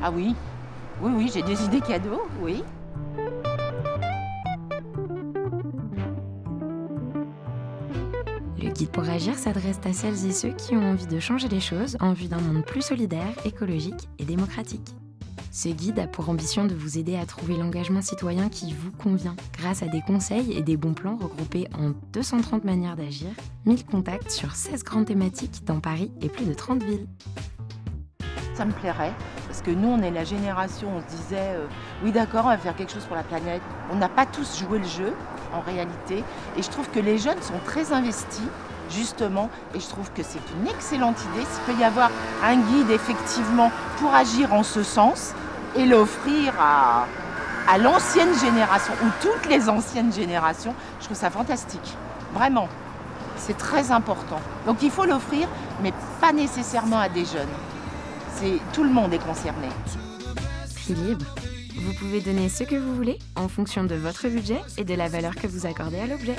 Ah oui, oui, oui, j'ai des idées cadeaux, oui. Le guide pour agir s'adresse à celles et ceux qui ont envie de changer les choses en vue d'un monde plus solidaire, écologique et démocratique. Ce guide a pour ambition de vous aider à trouver l'engagement citoyen qui vous convient, grâce à des conseils et des bons plans regroupés en 230 manières d'agir, 1000 contacts sur 16 grandes thématiques dans Paris et plus de 30 villes. Ça me plairait, parce que nous, on est la génération, on se disait, euh, oui d'accord, on va faire quelque chose pour la planète. On n'a pas tous joué le jeu, en réalité, et je trouve que les jeunes sont très investis, justement, et je trouve que c'est une excellente idée. S'il peut y avoir un guide, effectivement, pour agir en ce sens, et l'offrir à, à l'ancienne génération, ou toutes les anciennes générations, je trouve ça fantastique, vraiment. C'est très important. Donc il faut l'offrir, mais pas nécessairement à des jeunes. Tout le monde est concerné. Prix libre. Vous pouvez donner ce que vous voulez en fonction de votre budget et de la valeur que vous accordez à l'objet.